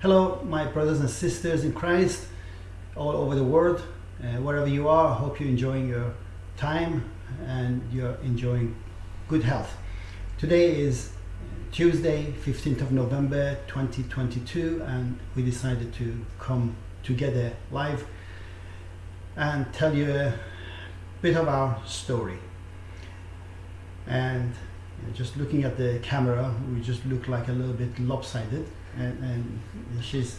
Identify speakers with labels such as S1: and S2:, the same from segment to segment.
S1: Hello, my brothers and sisters in Christ all over the world, uh, wherever you are. I hope you're enjoying your time and you're enjoying good health. Today is Tuesday, 15th of November 2022, and we decided to come together live and tell you a bit of our story. And just looking at the camera, we just look like a little bit lopsided. And, and she's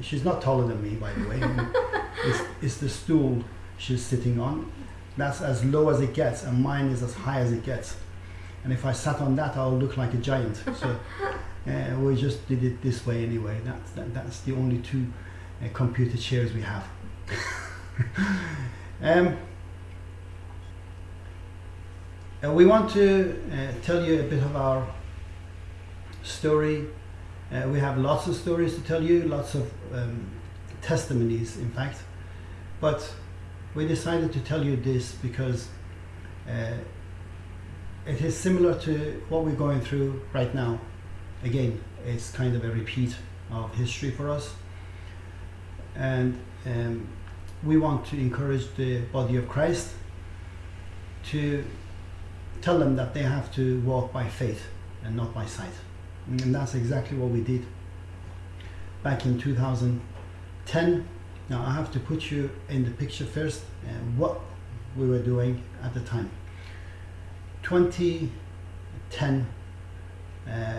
S1: she's not taller than me, by the way. it's, it's the stool she's sitting on. That's as low as it gets, and mine is as high as it gets. And if I sat on that, I'll look like a giant. So uh, we just did it this way anyway. That's that, that's the only two uh, computer chairs we have. um, uh, we want to uh, tell you a bit of our story. Uh, we have lots of stories to tell you, lots of um, testimonies, in fact. But we decided to tell you this because uh, it is similar to what we're going through right now. Again, it's kind of a repeat of history for us. And um, we want to encourage the body of Christ to tell them that they have to walk by faith and not by sight. And that's exactly what we did back in 2010. Now I have to put you in the picture first uh, what we were doing at the time. 2010, uh,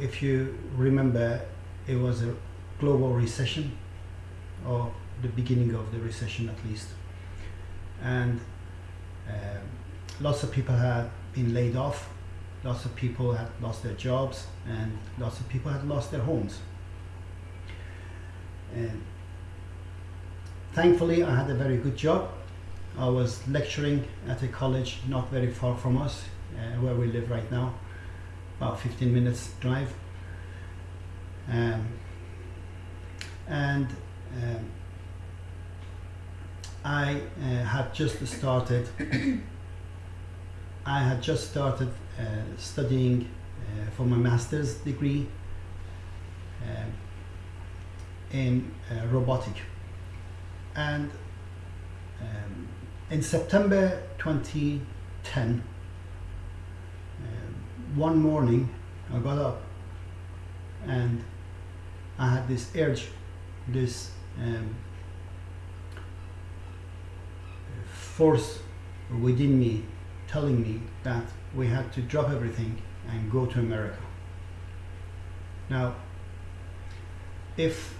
S1: if you remember, it was a global recession or the beginning of the recession at least. And uh, lots of people had been laid off, lots of people had lost their jobs, and lots of people had lost their homes. And thankfully, I had a very good job. I was lecturing at a college not very far from us, uh, where we live right now, about 15 minutes drive. Um, and um, I uh, had just started I had just started studying uh, for my master's degree uh, in uh, robotic. And um, in September 2010 um, one morning I got up and I had this urge this um, force within me telling me that we had to drop everything and go to America. Now, if,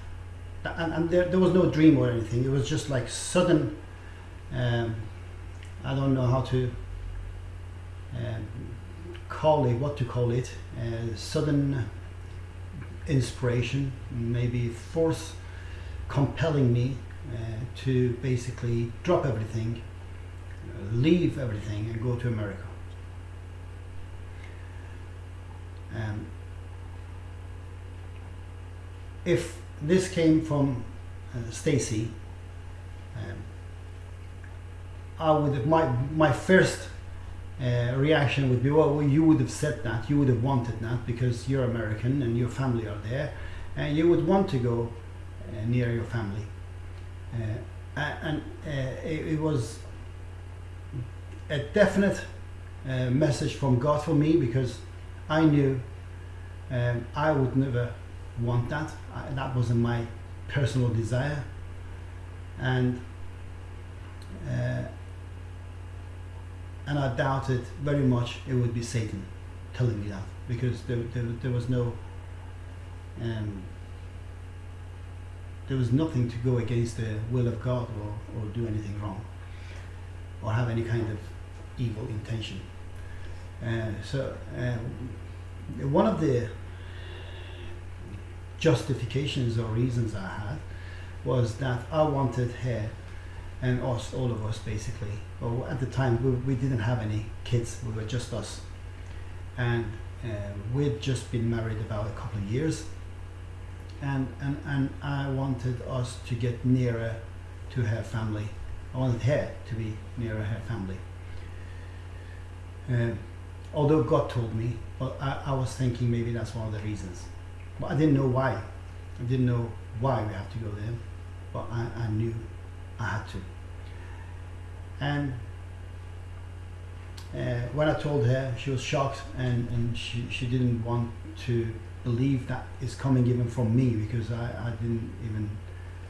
S1: and, and there, there was no dream or anything, it was just like sudden, um, I don't know how to um, call it, what to call it, uh, sudden inspiration, maybe force compelling me uh, to basically drop everything leave everything and go to America. Um, if this came from uh, Stacy, um, I would my my first uh, reaction would be, well, well, you would have said that, you would have wanted that because you're American and your family are there, and you would want to go uh, near your family. Uh, and uh, it, it was a definite uh, message from God for me because I knew um, I would never want that. I, that wasn't my personal desire. And uh, and I doubted very much it would be Satan telling me that because there, there, there was no um, there was nothing to go against the will of God or, or do anything wrong or have any kind of evil intention. So one of the justifications or reasons I had was that I wanted her and us, all of us basically, well, at the time we, we didn't have any kids, we were just us. And uh, we'd just been married about a couple of years and, and, and I wanted us to get nearer to her family. I wanted her to be nearer her family. Uh, although God told me, but I, I, was thinking maybe that's one of the reasons. but I didn't know why. I didn't know why we have to go there, but I, I knew I had to. And uh, when I told her, she was shocked and, and she, she didn't want to believe that it's coming even from me because I, I didn't even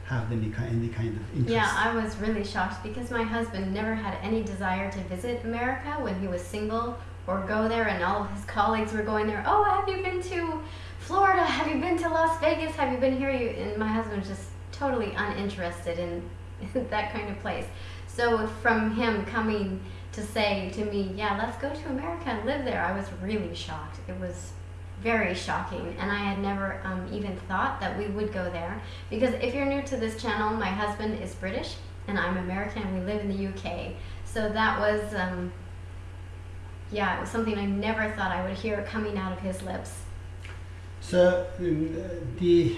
S1: have any any kind of interest.
S2: Yeah, I was really shocked because my husband never had any desire to visit America when he was single or go there, and all of his colleagues were going there. Oh, have you been to Florida? Have you been to Las Vegas? Have you been here? You, and my husband was just totally uninterested in that kind of place. So from him coming to say to me, yeah, let's go to America and live there, I was really shocked. It was very shocking and I had never um, even thought that we would go there because if you're new to this channel my husband is British and I'm American and we live in the UK so that was um, yeah it was something I never thought I would hear coming out of his lips
S1: So the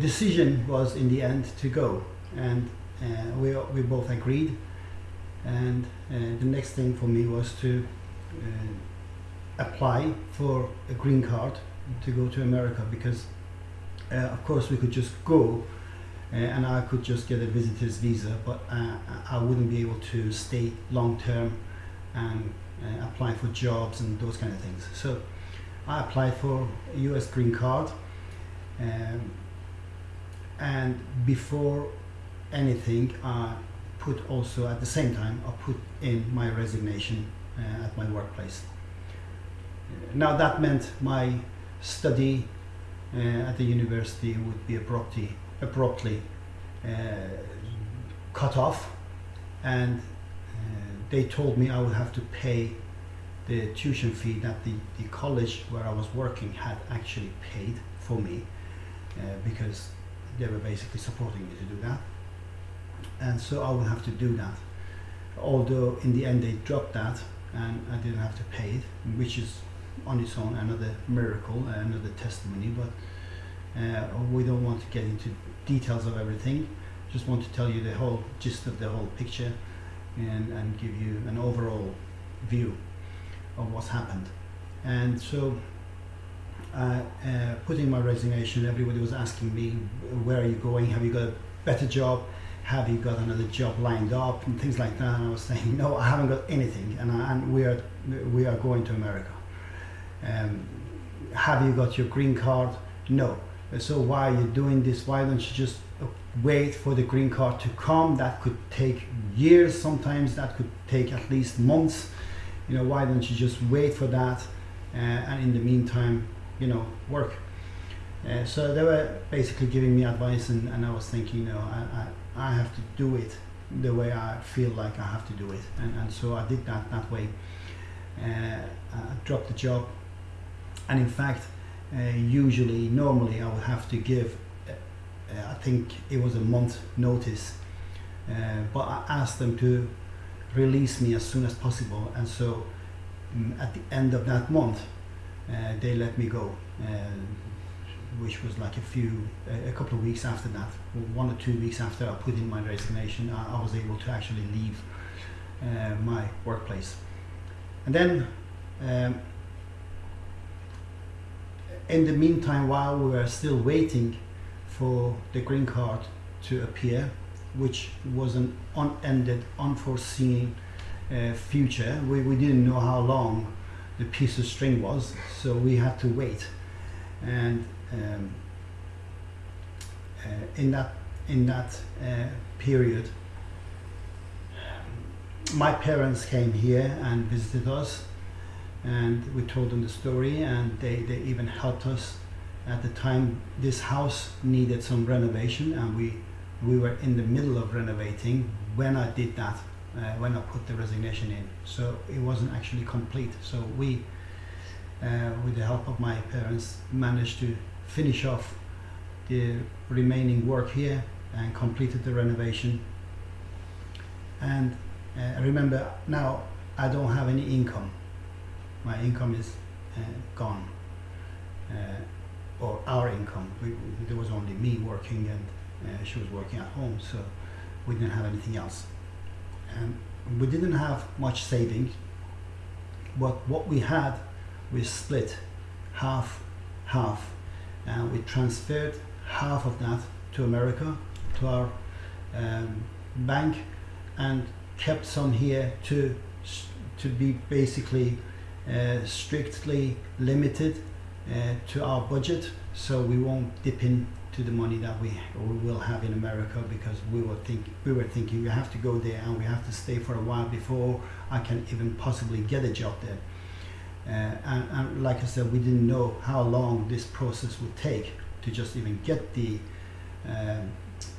S1: decision was in the end to go, and uh, we we both agreed. And uh, the next thing for me was to uh, apply for a green card to go to America because, uh, of course, we could just go. Uh, and I could just get a visitor's visa, but uh, I wouldn't be able to stay long term and uh, apply for jobs and those kind of things. So I applied for a US green card um, and before anything I put also at the same time I put in my resignation uh, at my workplace. Uh, Now that meant my study uh, at the university would be abruptly, abruptly uh, cut off and they told me I would have to pay the tuition fee that the, the college where I was working had actually paid for me uh, because they were basically supporting me to do that. And so I would have to do that. Although in the end they dropped that and I didn't have to pay it, which is on its own another miracle, another testimony, but uh, we don't want to get into details of everything. Just want to tell you the whole gist of the whole picture and, and give you an overall view of what's happened. And so, uh, uh, putting my resignation, everybody was asking me, where are you going? Have you got a better job? Have you got another job lined up? And things like that. And I was saying, no, I haven't got anything. And, I, and we, are, we are going to America. Um, have you got your green card? No. So why are you doing this? Why don't you just wait for the green card to come? That could take years. Sometimes that could take at least months you know why don't you just wait for that uh, and in the meantime you know work uh, so they were basically giving me advice and, and I was thinking you know I, I, I have to do it the way I feel like I have to do it and, and so I did that that way uh, I dropped the job and in fact uh, usually normally I would have to give I think it was a month notice uh, but I asked them to release me as soon as possible and so mm, at the end of that month uh, they let me go uh, which was like a few a, a couple of weeks after that one or two weeks after I put in my resignation I, I was able to actually leave uh, my workplace. And then um, in the meantime while we were still waiting for the green card to appear which was an unended, unforeseen uh, future. We, we didn't know how long the piece of string was, so we had to wait. And um, uh, in that in that uh, period, my parents came here and visited us, and we told them the story, and they, they even helped us. At the time, this house needed some renovation, and we we were in the middle of renovating when I did that, uh, when I put the resignation in. So it wasn't actually complete. So we, uh, with the help of my parents, managed to finish off the remaining work here and completed the renovation. And uh, remember now I don't have any income. My income is uh, gone. Uh, or our income. We, there was only me working and uh, she was working at home, so we didn't have anything else. And we didn't have much savings, but what we had, we split half, half and we transferred half of that to America to our um, bank and kept some here to to be basically uh, strictly limited to our budget so we won't dip into the money that we, we will have in America because we were think we were thinking we have to go there and we have to stay for a while before I can even possibly get a job there. Uh, and, and like I said, we didn't know how long this process would take to just even get the um,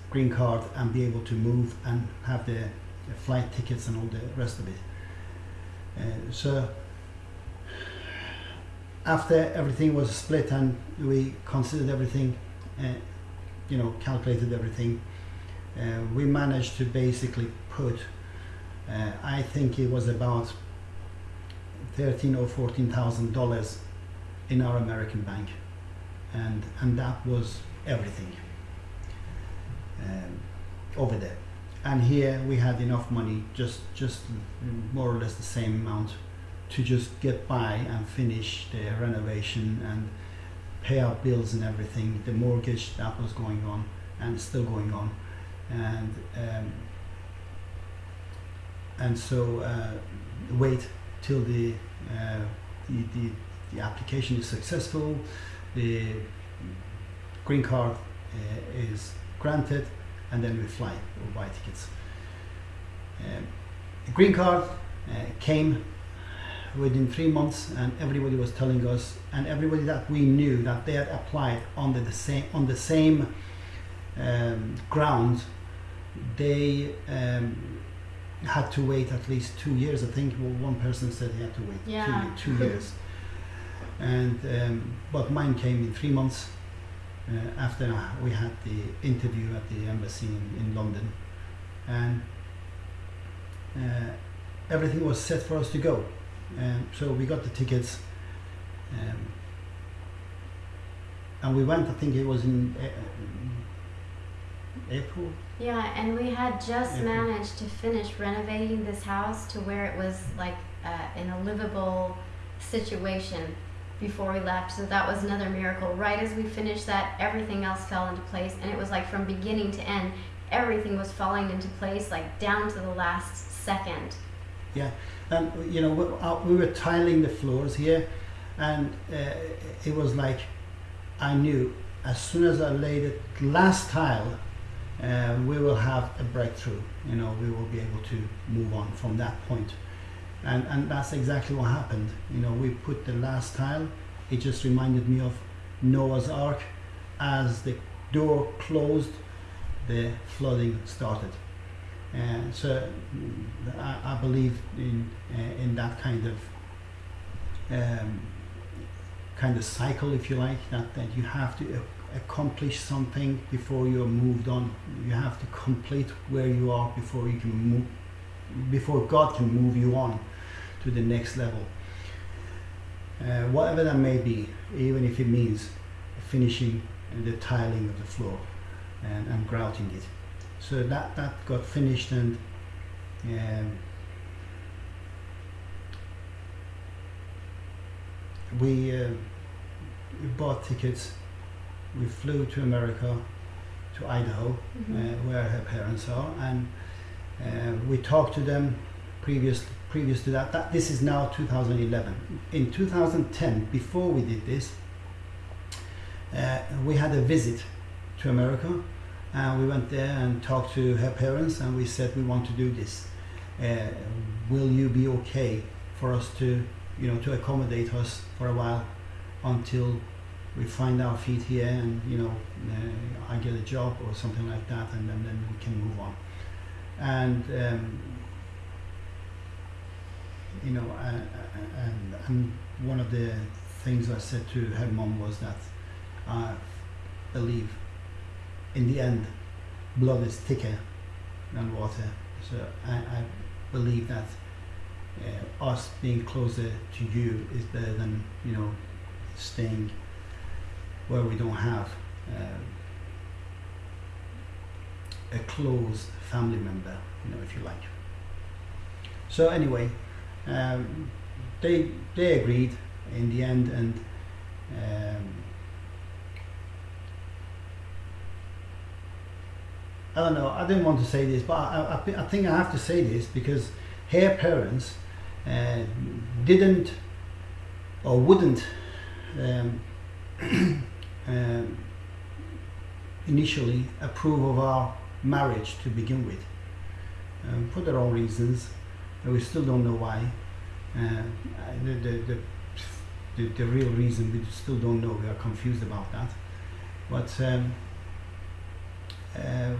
S1: green card and be able to move and have the, the flight tickets and all the rest of it. Uh, so after everything was split and we considered everything, uh, you know, calculated everything, uh, we managed to basically put, uh, I think it was about thirteen or fourteen thousand dollars in our American bank, and and that was everything um, over there. And here we had enough money, just just more or less the same amount, to just get by and finish the renovation and pay our bills and everything. The mortgage that was going on and still going on, and um, and so uh, wait till the, uh, the the the application is successful, the green card uh, is granted, and then we fly or buy tickets. Um, the green card uh, came within three months, and everybody was telling us, and everybody that we knew that they had applied under the same on the same um, grounds, they um, had to wait at least two years. I think well, one person said he had to wait
S2: Yeah.
S1: two, two years, and um, but mine came in three months uh, after we had the interview at the embassy in, in London, and uh, everything was set for us to go. Um, so we got the tickets, um, and we went. I think it was in uh, April.
S2: Yeah, and we had just
S1: Mhm.
S2: managed to finish renovating this house to where it was like uh, in a livable situation before we left. So that was another miracle. Right as we finished that, everything else fell into place, and it was like from beginning to end, everything was falling into place, like down to the last second.
S1: And you know, we, uh, we were tiling the floors here, and uh, it was like I knew as soon as I laid the last tile, uh, we will have a breakthrough. You know, we will be able to move on from that point, and and that's exactly what happened. You know, we put the last tile. It just reminded me of Noah's Ark. As the door closed, the flooding started. And so mm, I, I believe in uh, in that kind of um, kind of cycle, if you like, that, that you have to accomplish something before you're moved on. You have to complete where you are before you can move, before God can move you on to the next level. Uh, whatever that may be, even if it means finishing the tiling of the floor and, and grouting it. So that, that got finished and um, we, uh, we bought tickets. We flew to America, to Idaho, uh, where her parents are, and uh, we talked to them previous previous to that. That this is now 2011. In 2010, before we did this, uh, we had a visit to America, and we went there and talked to her parents, and we said we want to do this. Uh, will you be okay for us to, you know, to accommodate us for a while until we find our feet here and you know uh, I get a job or something like that, and then, then we can move on. And um, you know, uh, uh, and, and one of the things I said to her mom was that I believe in the end blood is thicker than water. So I, I believe that uh, us being closer to you is better than you know staying where we don't have uh, a close family member, you know, if you like. So anyway, um, they they agreed in the end, and um, I don't know. I didn't want to say this, but I, I, I think I have to say this because her parents uh, didn't or wouldn't um, um, initially approve of our marriage to begin with um, for their own reasons. We still don't know why. Uh, the, the, the, the, the real reason we still don't know. We are confused about that. But um, uh,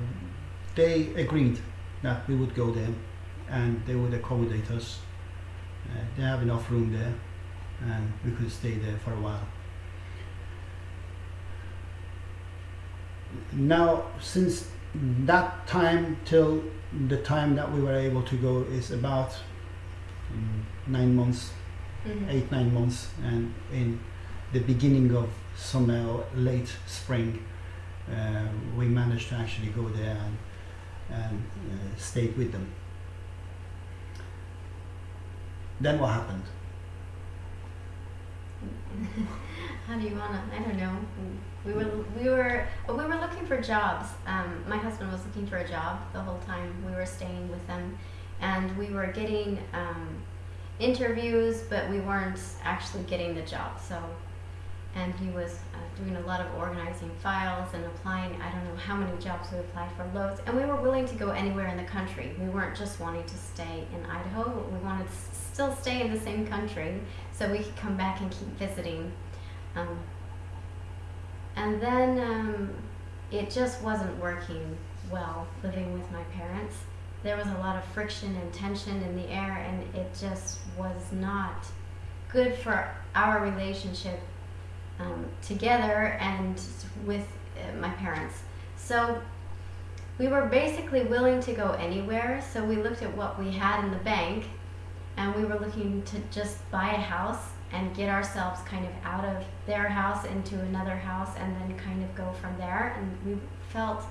S1: they agreed that we would go there and they would accommodate us. Uh, they have enough room there and we could stay there for a while. Now, since that time till the time that we were able to go is about mm, nine months,
S2: Mhm.
S1: eight, nine months, and in the beginning of summer or late spring, uh, we managed to actually go there and, and uh, stayed with them. Then what happened?
S2: How do you wanna? I don't know. We were we were we were looking for jobs. Um, my husband was looking for a job the whole time we were staying with them, and we were getting um, interviews, but we weren't actually getting the job. So, and he was uh, doing a lot of organizing files and applying. I don't know how many jobs we applied for, loads, and we were willing to go anywhere in the country. We weren't just wanting to stay in Idaho. We wanted to still stay in the same country so we could come back and keep visiting. Um, and then um, it just wasn't working well living with my parents. There was a lot of friction and tension in the air, and it just was not good for our relationship um, together and with uh, my parents. So we were basically willing to go anywhere. So we looked at what we had in the bank, and we were looking to just buy a house and get ourselves kind of out of their house into another house and then kind of go from there. And we felt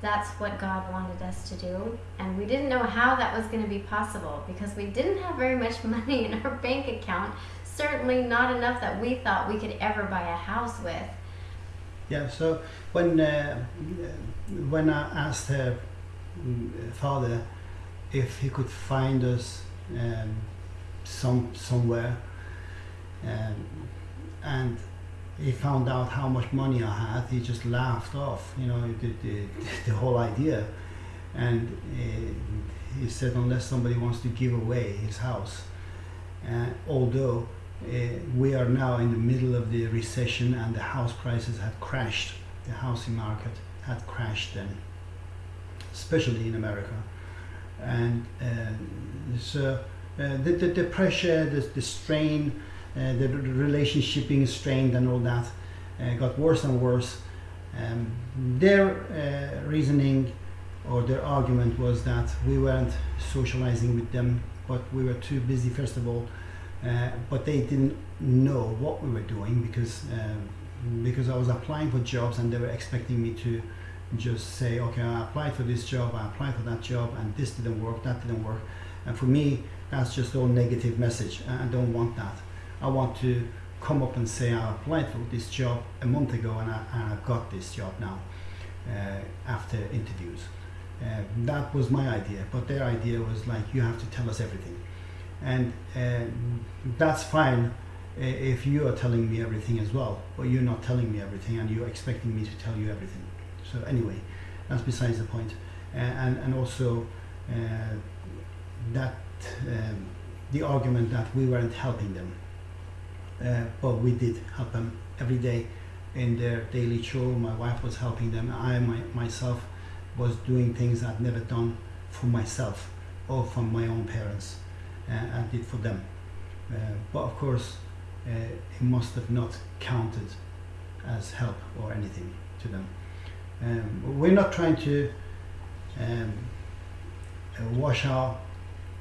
S2: that's what God wanted us to do. And we didn't know how that was going to be possible because we didn't have very much money in our bank account. Certainly not enough that we thought we could ever buy a house with.
S1: Yeah, so when uh, when I asked her mm, father if he could find us um, some somewhere, um, and he found out how much money I had, he just laughed off, you know, the, the, the whole idea, and uh, he said unless somebody wants to give away his house, uh, although we are now in the middle of the recession and the house prices had crashed. The housing market had crashed then, especially in America. And uh, so uh, the, the, the pressure, the, the strain, uh, the, the relationship being strained and all that uh, got worse and worse. Um, their uh, reasoning or their argument was that we weren't socializing with them, but we were too busy, first of all, uh, but they didn't know what we were doing because um, because I was applying for jobs and they were expecting me to just say, okay, I applied for this job, I applied for that job, and this didn't work, that didn't work. And for me, that's just all negative message. I don't want that. I want to come up and say I applied for this job a month ago and I, and I got this job now uh, after interviews. Uh, that was my idea, but their idea was like, you have to tell us everything. And uh, that's fine if you are telling me everything as well, but you're not telling me everything and you're expecting me to tell you everything. So anyway, that's besides the point. Uh, and, and also uh, that um, the argument that we weren't helping them, uh, but we did help them every day in their daily chore. My wife was helping them. I my, myself was doing things I'd never done for myself or from my own parents. Uh, I did for them. Uh, but of course, uh, it must have not counted as help or anything to them. Um, we're not trying to um, wash our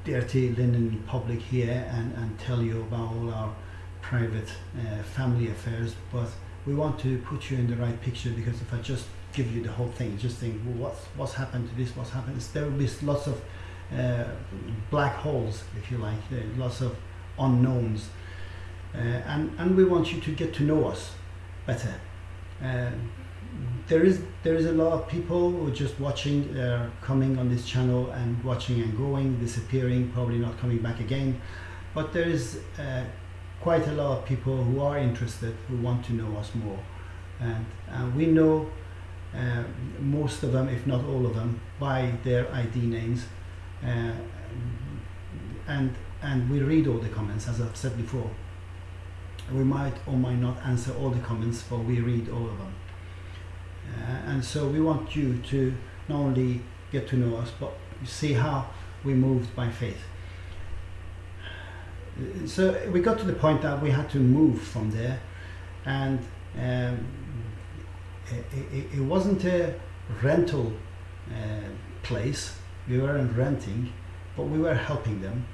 S1: dirty linen in public here and, and tell you about all our private uh, family affairs, but we want to put you in the right picture because if I just give you the whole thing, just think well, what's what's happened to this, what's happened. There will be lots of black holes, if you like, uh, lots of unknowns, uh, and and we want you to get to know us better. Uh, there is there is a lot of people who are just watching, uh, coming on this channel and watching and going, disappearing, probably not coming back again. But there is uh, quite a lot of people who are interested, who want to know us more, and uh, we know uh, most of them, if not all of them, by their ID names, uh, and and we read all the comments, as I've said before. We might or might not answer all the comments, but we read all of them. Uh, and so we want you to not only get to know us, but see how we moved by faith. Uh, So we got to the point that we had to move from there, and um, it, it, it wasn't a rental uh, place. We weren't renting, but we were helping them.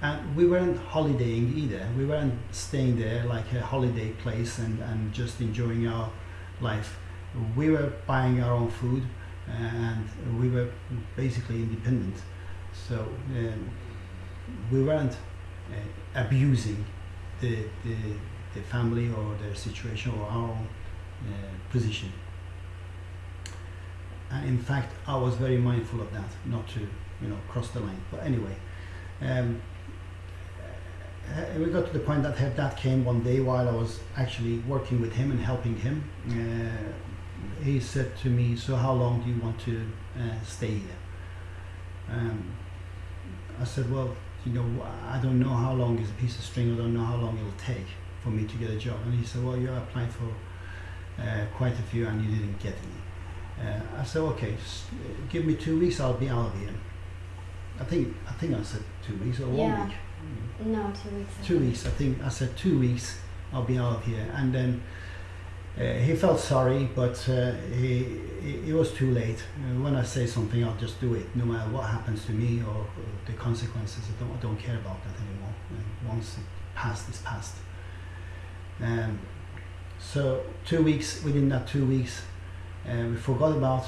S1: And we weren't holidaying either. We weren't staying there like a holiday place and, and just enjoying our life. We were buying our own food and we were basically independent. So um, we weren't uh, abusing the, the, the family or their situation or our own uh, position. And in fact, I was very mindful of that, not to you know cross the line. But anyway, um, uh, we got to the point that that came one day while I was actually working with him and helping him. Uh, he said to me, "So how long do you want to uh, stay here?" Um, I said, "Well, you know, I don't know how long is a piece of string. I don't know how long it'll take for me to get a job." And he said, "Well, you applied for uh, quite a few and you didn't get any." Uh, I said, "Okay, give me two weeks. I'll be out of here." I think I think I said two weeks or one
S2: Yeah.
S1: week.
S2: No, two weeks. I
S1: Two
S2: think.
S1: weeks. I think I said two weeks. I'll be out of here. And then uh, he felt sorry, but uh, he, it, it was too late. Uh, when I say something, I'll just do it, no matter what happens to me or, or the consequences. I don't, I don't care about that anymore. And once it passed, it's past. Um, so two weeks. Within that two weeks, uh, we forgot about,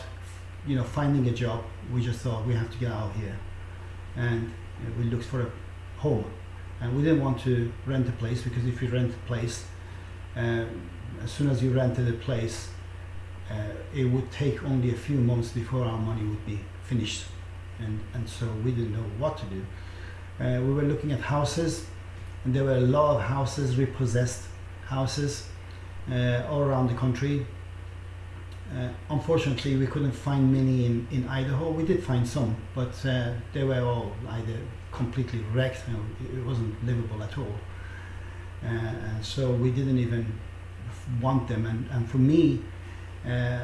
S1: you know, finding a job. We just thought we have to get out here, and uh, we looked for a home and we didn't want to rent a place because if you rent a place, uh, as soon as you rented a place, uh, it would take only a few months before our money would be finished, and and so we didn't know what to do. Uh, we were looking at houses, and there were a lot of houses, repossessed houses, uh, all around the country. Uh, unfortunately, we couldn't find many in, in Idaho. We did find some, but uh, they were all either completely wrecked. Know, it- wasn't livable at all. Uh, and so we didn't even want them. And, and for me, uh,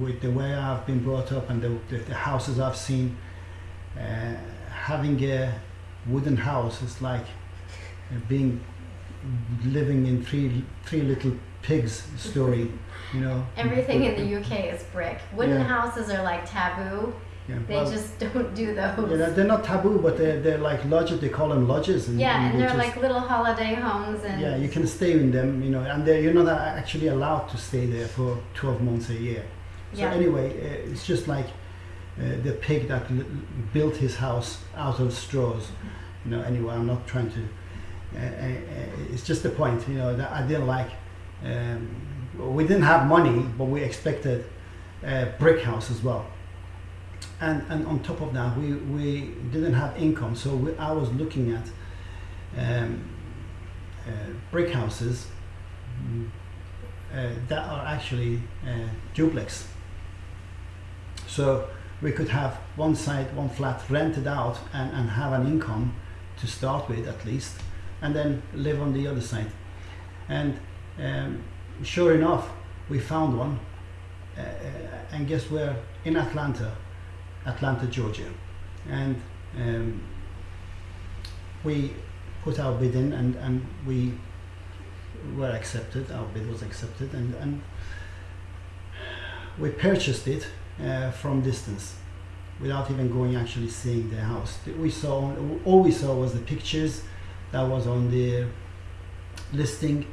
S1: with the way I've been brought up and the, the, the houses I've seen, uh, having a wooden house is like being living in three three little pigs story. You know.
S2: Everything in the UK is brick. Wooden
S1: Yeah.
S2: houses are like taboo.
S1: Yeah,
S2: They
S1: well,
S2: just don't do those.
S1: yeah, they're- they're not taboo, but they're, they're like lodges. They call them lodges. And,
S2: Yeah, and
S1: they
S2: they're
S1: just-
S2: like little holiday homes and
S1: Yeah, you can stay in them, you know, and they're, you're not actually allowed to stay there for 12 months a year. So
S2: Yeah.
S1: anyway, uh, it's just like uh, the pig that l- built his house out of straws. You know, anyway, I'm not trying to. Uh, uh, uh, it's just the point, you know, that I didn't like. Um, we didn't have money, but we expected a brick house as well. And and on top of that, we, we didn't have income, so we, I was looking at um, uh, brick houses uh, that are actually uh, duplex. So we could have one side, one flat rented out and, and have an income to start with at least, and then live on the other side. And um, sure enough, we found one, uh, uh, and guess where? In Atlanta, Atlanta, Georgia. And um, we put our bid in and, and we were accepted, our bid was accepted, and, and we purchased it uh, from distance without even going actually seeing the house. We saw, all we saw was the pictures that was on the listing,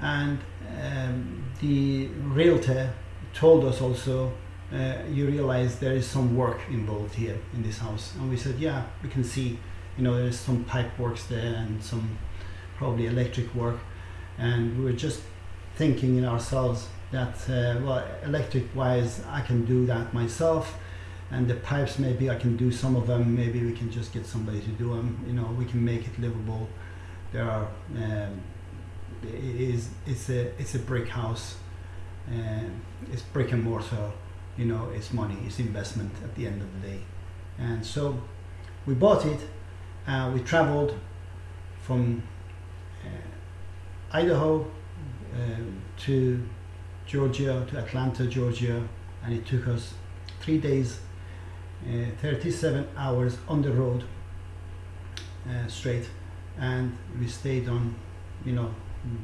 S1: and um, the realtor told us also uh, you realize there is some work involved here in this house. And we said yeah we can see you know there's some pipe works there and some probably electric work. And we were just thinking in ourselves that uh, well electric wise I can do that myself and the pipes maybe I can do some of them maybe we can just get somebody to do them you know we can make it livable. There are um, it is it's a it's a brick house uh, it's brick and mortar you know it's money it's investment at the end of the day. And so we bought it uh, we traveled from uh, Idaho uh, to Georgia to Atlanta Georgia and it took us three days uh, 37 hours on the road uh, straight and we stayed on you know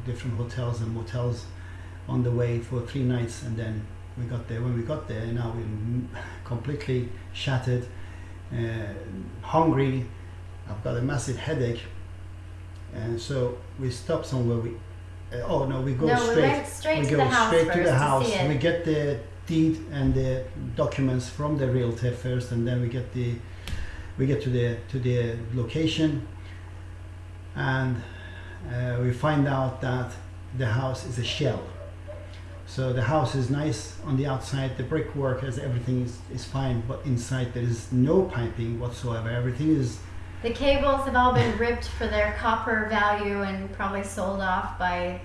S1: different hotels and motels on the way for three nights and then we got there. When we got there now we're completely shattered uh, hungry. I've got a massive headache. And so we stop somewhere. We uh, oh no we go
S2: no,
S1: straight.
S2: we straight
S1: we
S2: to
S1: go
S2: the house
S1: straight to the house.
S2: it.
S1: we get the deed and the documents from the realtor first and then we get the we get to the to the location. And uh, we find out that the house is a shell so the house is nice on the outside the brickwork as everything is, is fine but inside there is no piping whatsoever everything is
S2: The cables have all been ripped for their copper value and probably sold off by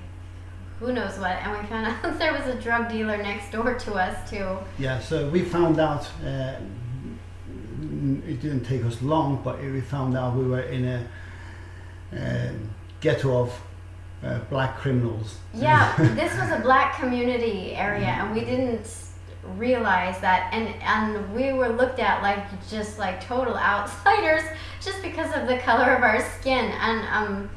S2: who knows what. And we found out there was a drug dealer next door to us too.
S1: Yeah, so we found out. Uh, it didn't take us long, but we found out we were in a uh, ghetto of uh, black criminals.
S2: Yeah, this was a black community area, and we didn't realize that. And and we were looked at like just like total outsiders just because of the color of our skin. And um,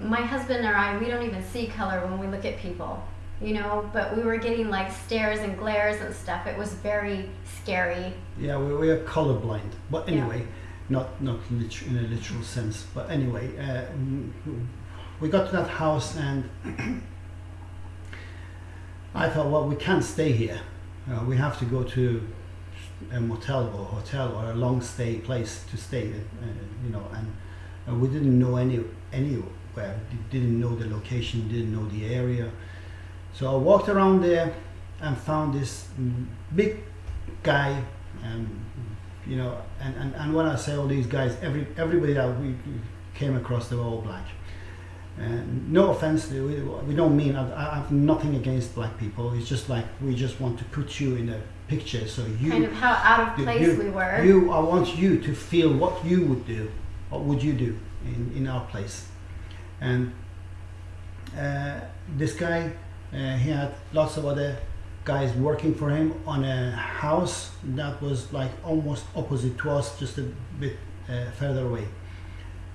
S2: my husband and I, we don't even see color when we look at people, you know. But we were getting like stares and glares and stuff. It was very scary.
S1: Yeah, we, we are colorblind. But
S2: Yeah.
S1: Not not lit- in a literal sense. But anyway, uh, we got to that house and I thought, well, we can't stay here. Uh, we have to go to a motel or hotel or a long stay place to stay. Uh, you know, and uh, we didn't know any anywhere. Didn't know the location. Didn't know the area. So I walked around there and found this mm, big guy and you know and, and, and when I say all these guys every everybody that we came across they were all black. And no offense to we, we don't mean I, I have nothing against black people. It's just like we just want to put you in a picture so you
S2: kind of how out of place
S1: you,
S2: we were.
S1: you I want you to feel what you would do what would you do in, in our place. And uh, this guy uh, he had lots of other guys working for him on a house that was like almost opposite to us just a bit uh, further away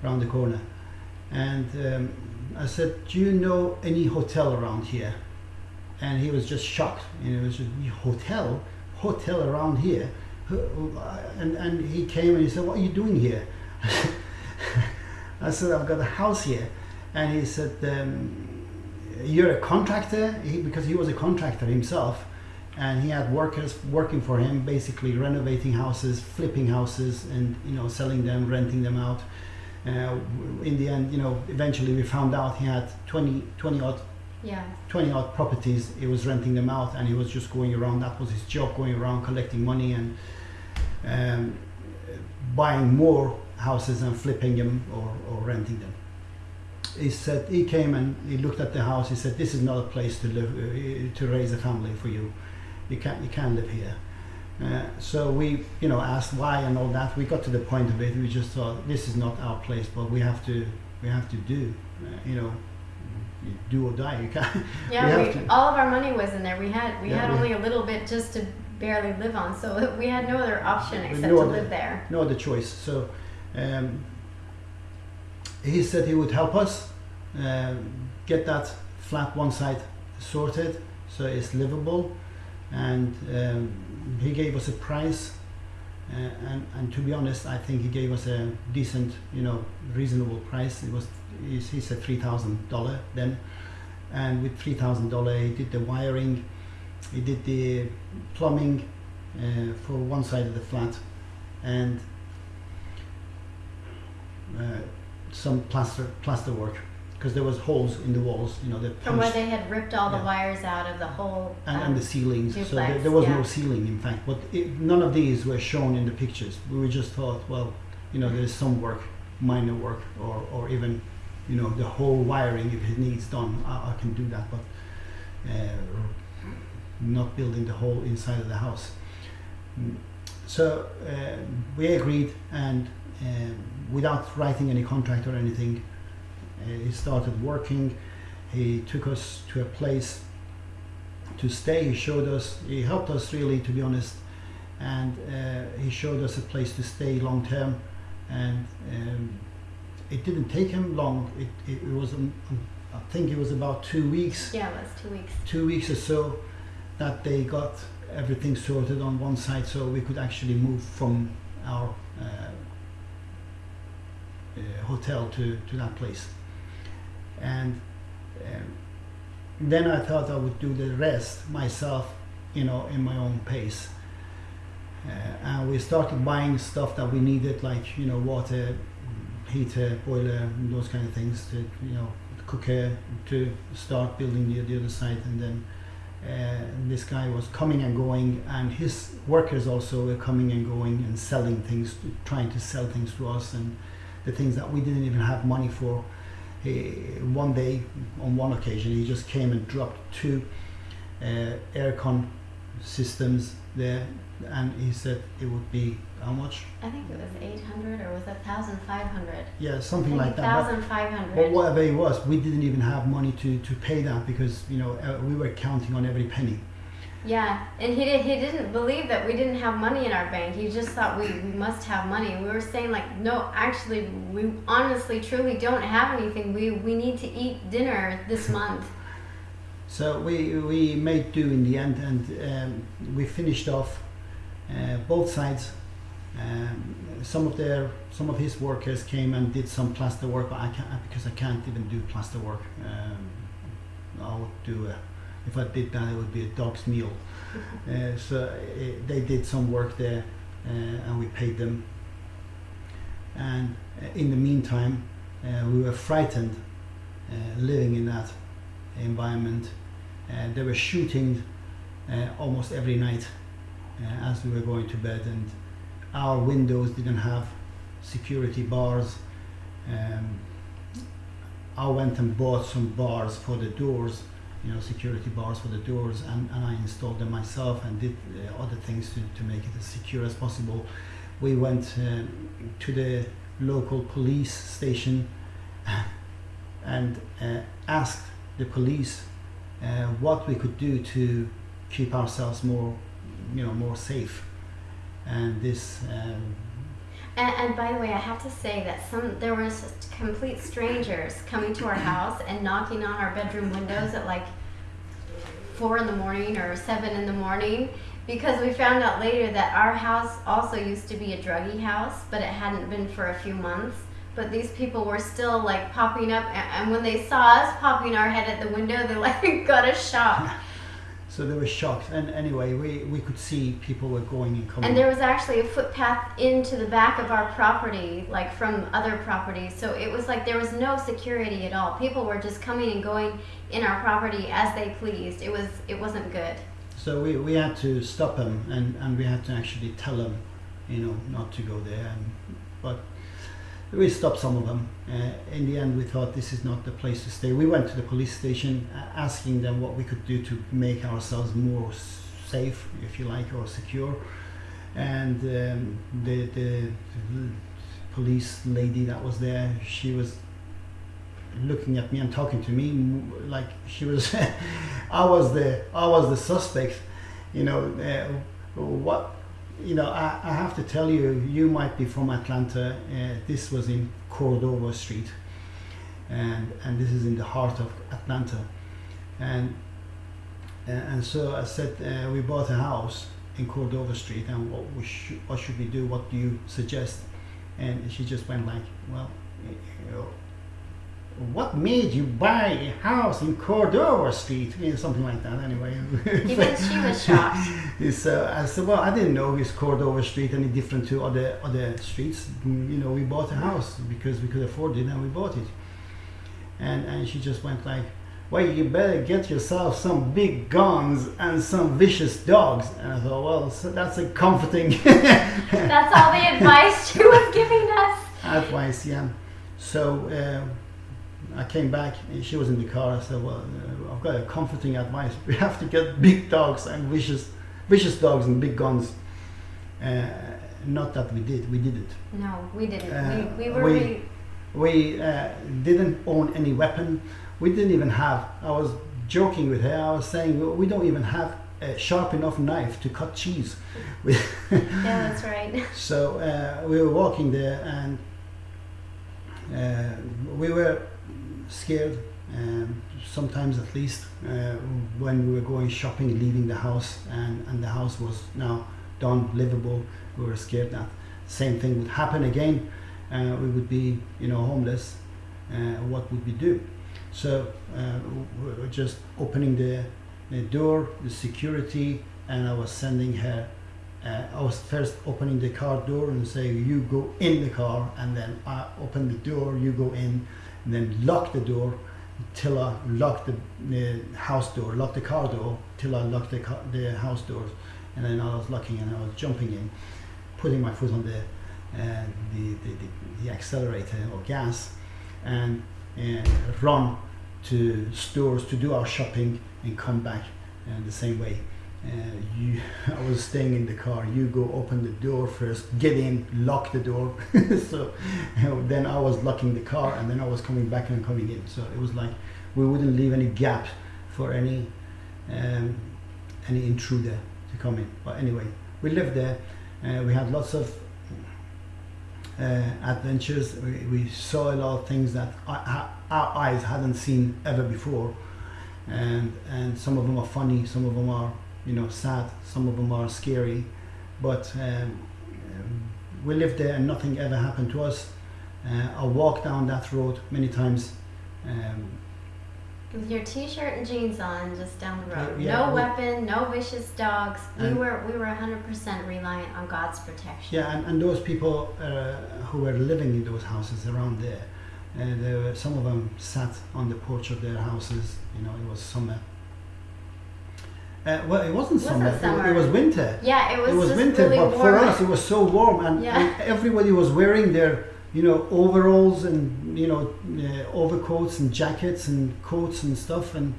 S1: around the corner. And um, I said do you know any hotel around here? And he was just shocked. And it was just hotel? Hotel around here? And, and he came and he said what are you doing here? I said I've got a house here. And he said um, you're a contractor he, because he was a contractor himself and he had workers working for him basically renovating houses flipping houses and you know selling them renting them out. Uh, in the end you know eventually we found out he had 20 20 odd
S2: yeah.
S1: 20 odd properties. He was renting them out and he was just going around that was his job going around collecting money and um, buying more houses and flipping them or, or renting them he said he came and he looked at the house. He said this is not a place to live uh, to raise a family for you. You can't you can't live here. Uh, so we you know asked why and all that. We got to the point of it. We just thought this is not our place but we have to we have to do uh, you know you do or die. You can't
S2: Yeah,
S1: We
S2: we, all of our money was in there. We had we
S1: Yeah,
S2: had
S1: we-
S2: only a little bit just to barely live on, so we had no other option except
S1: no
S2: to
S1: other-
S2: live there.
S1: no other choice. So um, he said he would help us um, get that flat one side sorted so it's livable, and um, he gave us a price. Uh, and, and to be honest, I think he gave us a decent, you know, reasonable price. It was he, said three thousand dollar then, and with three thousand dollar, he did the wiring, he did the plumbing uh, for one side of the flat, and uh, some plaster plaster work because there was holes in the walls. You know, the
S2: From where they had ripped all the wires out of the whole.
S1: and,
S2: um,
S1: and the ceilings. so there, there was
S2: yeah.
S1: no ceiling, in fact. But it, none of these were shown in the pictures. We just thought, well, you know, there's some work, minor work, or, or even, you know, the whole wiring if it needs done, I, I can do that. But uh, not building the whole inside of the house. Mm. So uh, we agreed, and um without writing any contract or anything, uh, he started working. He took us to a place to stay. He showed us, he helped us really, to be honest, and uh, he showed us a place to stay long term. And um, it didn't take him long. It, it, it was, um, um, I think it was about two weeks,
S2: Yeah, it was two weeks.
S1: two weeks or so, that they got everything sorted on one side, so we could actually move from our uh, uh, hotel to, to that place. And um, then I thought I would do the rest myself, you know, in my own pace. Uh, and we started buying stuff that we needed, like you know, water, heater, boiler, those kind of things. To you know, cooker to start building the, the other side, and then uh, this guy was coming and going, and his workers also were coming and going and selling things, trying to sell things to us, and the things that we didn't even have money for. He, one day, on one occasion, he just came and dropped two uh, aircon systems there, and he said it would be how much?
S2: I think it was 800 or was it 1,500?
S1: Yeah, something like that. But-
S2: 1,500.
S1: But whatever it was, we didn't even have money to, to pay that because you know uh, we were counting on every penny.
S2: Yeah, and he did, he didn't believe that we didn't have money in our bank. He just thought we, we must have money. We were saying like, no, actually, we honestly, truly don't have anything. We we need to eat dinner this month.
S1: So we we made do in the end, and um, we finished off uh, both sides. Um, some of their some of his workers came and did some plaster work, but I can't because I can't even do plaster work. Um, I would do a, if I did that, it would be a dog's meal. Uh, so uh, they did some work there, uh, and we paid them. And uh, in the meantime, uh, we were frightened living in that environment. They were shooting almost every night as we were going to bed, and our windows didn't have security bars. Um, I went and bought some bars for the doors, you know, security bars for the doors, and, and I installed them myself and did uh, other things to, to make it as secure as possible. We went uh, to the local police station and uh, asked the police uh, what we could do to keep ourselves more, you know, more safe. And this, um,
S2: And, and by the way, I have to say that some there was complete strangers coming to our house and knocking on our bedroom windows at like four in the morning or seven in the morning because we found out later that our house also used to be a druggy house, but it hadn't been for a few months. But these people were still like popping up, and when they saw us popping our head at the window, they like got a shock.
S1: So they were shocked. And anyway, we, we could see people were going and coming.
S2: And there was actually a footpath into the back of our property, like from other properties. So it was like there was no security at all. People were just coming and going in our property as they pleased. It was it wasn't good.
S1: So we, we had to stop them and, and we had to actually tell them, you know, not to go there. And, but we stopped some of them. Uh, in the end, we thought this is not the place to stay. We went to the police station uh, asking them what we could do to make ourselves more safe, if you like, or secure. And um, the, the police lady that was there, she was looking at me and talking to me like she was I was the I was the suspect you know uh, what you know I, I have to tell you you might be from Atlanta uh, this was in Cordova Street and and this is in the heart of Atlanta. And uh, and so I said uh, we bought a house in Cordova Street and what we should what should we do? What do you suggest? And she just went like well you know, what made you buy a house in Cordova Street? You know, something like that, anyway.
S2: Even she was shocked.
S1: It's, uh, I said, well, I didn't know is Cordova Street any different to other other streets. Mm, You know, we bought a house because we could afford it and we bought it. and and she just went like, "Well, you better get yourself some big guns and some vicious dogs." And I thought, well, so that's a comforting
S2: That's all the advice she was giving us.
S1: advice, yeah. So uh, I came back and she was in the car. I said, "Well, uh, I've got a comforting advice. We have to get big dogs and vicious, vicious dogs and big guns." Uh, not that we did. We did it.
S2: No, we didn't.
S1: Uh,
S2: we, we were.
S1: we-
S2: re-
S1: We uh, didn't own any weapon. We didn't even have. I was joking with her. I was saying "Well, we don't even have a sharp enough knife to cut cheese.
S2: Yeah, that's right.
S1: so uh, we were walking there, and uh, we were scared. Um, sometimes, at least, uh, when we were going shopping, leaving the house, and, and the house was now done livable, we were scared that same thing would happen again. Uh, we would be, you know, homeless. Uh, what would we do? So uh, we were just opening the, the door, the security, and I was sending her uh, I was first opening the car door and saying, "You go in the car," and then I open the door, you go in, and then lock the door till I lock the, house door, lock the car door till I lock the the house doors, and then I was locking and I was jumping in, putting my foot on the uh, the, the, the, the accelerator or gas, and uh, run to stores to do our shopping and come back uh, the same way. Uh, you, I was staying in the car. You go open the door first, get in, lock the door. so then I was locking the car, and then I was coming back and coming in. So it was like we wouldn't leave any gap for any um, any intruder to come in. But anyway, we lived there. Uh, we had lots of uh, adventures. We, we saw a lot of things that our, our eyes hadn't seen ever before, and and some of them are funny, some of them are you know sad, some of them are scary, but um, um, we lived there and nothing ever happened to us. Uh, I walked down that road many times. Um,
S2: With your t-shirt and jeans on, just down the road.
S1: Yeah,
S2: no
S1: we-
S2: weapon, no vicious dogs. We were we were 100% reliant on God's protection.
S1: Yeah, and, and those people uh, who were living in those houses around there, uh, there were, some of them sat on the porch of their houses. You know, it was summer. Uh, well, it wasn't
S2: It
S1: summer.
S2: wasn't
S1: It,
S2: summer.
S1: it was winter.
S2: Yeah, it was,
S1: it was winter,
S2: really
S1: but
S2: warm.
S1: for us, it was so warm, and,
S2: Yeah.
S1: and everybody was wearing their, you know, overalls and you know, uh, overcoats and jackets and coats and stuff. And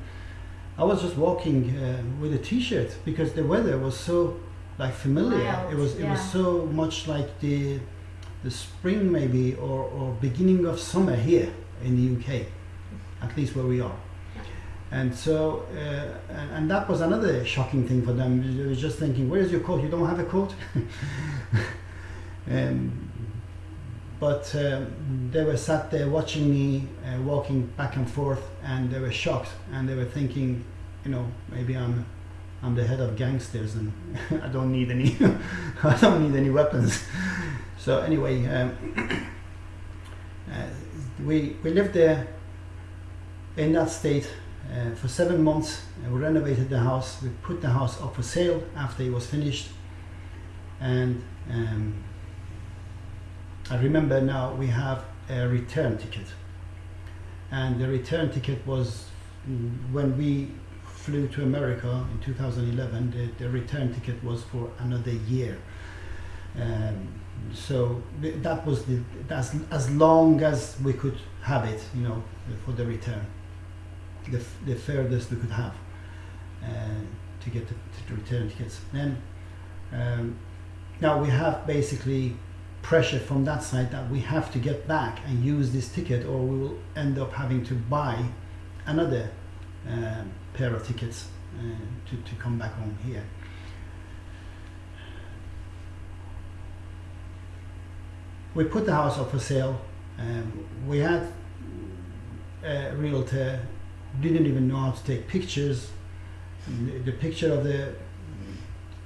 S1: I was just walking uh, with a t-shirt because the weather was so like familiar. It was it was so much like the the spring maybe or, or beginning of summer here in the UK, at least where we are. And so, uh, and, and that was another shocking thing for them. They was just thinking, "Where's your coat? You don't have a coat." um, but um, they were sat there watching me uh, walking back and forth, and they were shocked, and they were thinking, you know, maybe I'm, I'm the head of gangsters, and I don't need any, I don't need any weapons. So anyway, um, uh, we we lived there in that state uh, for seven months. Uh, we renovated the house. We put the house up for sale after it was finished, and um, I remember now we have a return ticket, and the return ticket was mm, when we flew to America in 2011. The, the return ticket was for another year. Um, so that was the that's as long as we could have it, you know, for the return the, the furthest we could have uh, to get the, to return tickets. Then um, now we have basically pressure from that side that we have to get back and use this ticket, or we will end up having to buy another um, pair of tickets uh, to, to come back home here. We put the house up for sale. Um, we had a realtor didn't even know how to take pictures. The, the picture of the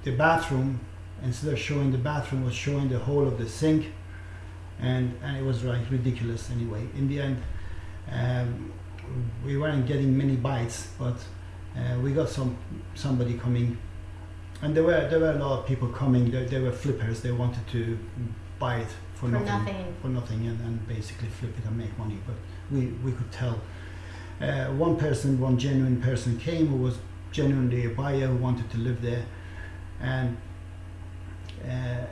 S1: the bathroom, instead of showing the bathroom, was showing the whole of the sink, and and it was like ridiculous. Anyway, in the end, um, we weren't getting many bites, but uh, we got some somebody coming, and there were there were a lot of people coming. They, they were flippers. They wanted to buy it for,
S2: For nothing.
S1: for nothing and, and basically flip it and make money. But we, we could tell Uh, one person, one genuine person came who was genuinely a buyer who wanted to live there, and uh,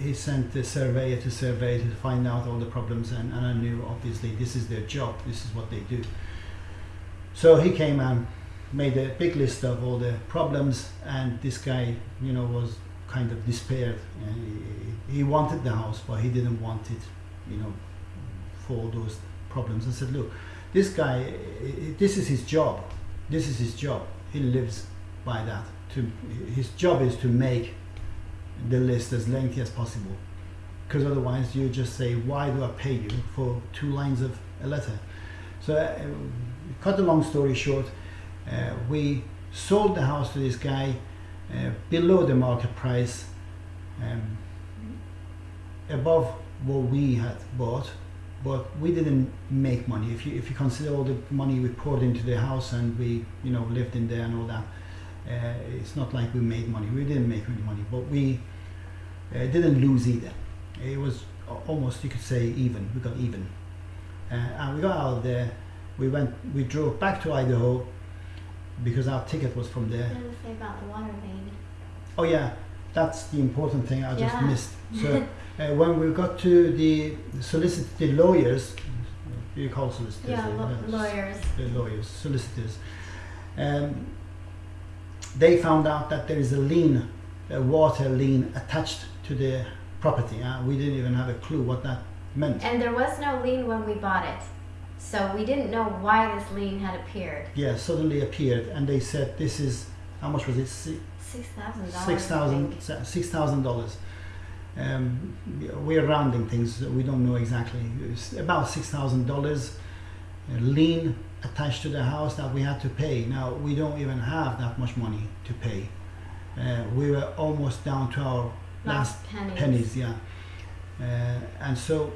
S1: he sent the surveyor to survey to find out all the problems, and, and I knew obviously this is their job, this is what they do. So he came and made a big list of all the problems, and this guy, you know, was kind of despaired. And he, he wanted the house, but he didn't want it, you know, for all those problems. I said, look, this guy, this is his job. This is his job. He lives by that. To his job is to make the list as lengthy as possible, because otherwise you just say, why do I pay you for two lines of a letter? So, uh, cut the long story short, uh, we sold the house to this guy uh, below the market price, um, above what we had bought, but we didn't make money. If you if you consider all the money we poured into the house and we you know lived in there and all that, uh, it's not like we made money. We didn't make any money, but we uh, didn't lose either. It was almost you could say even. We got even, uh, and we got out of there. We went. We drove back to Idaho because our ticket was from there.
S2: Say about the water?
S1: Oh yeah, that's the important thing I just
S2: Yeah.
S1: missed. So uh, when we got to the solicitor lawyers, you call solicitors?
S2: Yeah,
S1: uh, uh,
S2: lawyers.
S1: The lawyers, solicitors. Um, they found out that there is a lien, a water lien attached to the property. Uh, we didn't even have a clue what that meant.
S2: And there was no lien when we bought it. So we didn't know why this lien had appeared.
S1: Yeah, suddenly appeared, and they said this is how much was it? Si-
S2: Six thousand dollars.
S1: six thousand six thousand dollars. Um, we're rounding things. We don't know exactly. It's about six thousand dollars lien attached to the house that we had to pay. Now we don't even have that much money to pay. Uh, we were almost down to our last
S2: Last pennies.
S1: pennies. Yeah, uh, and so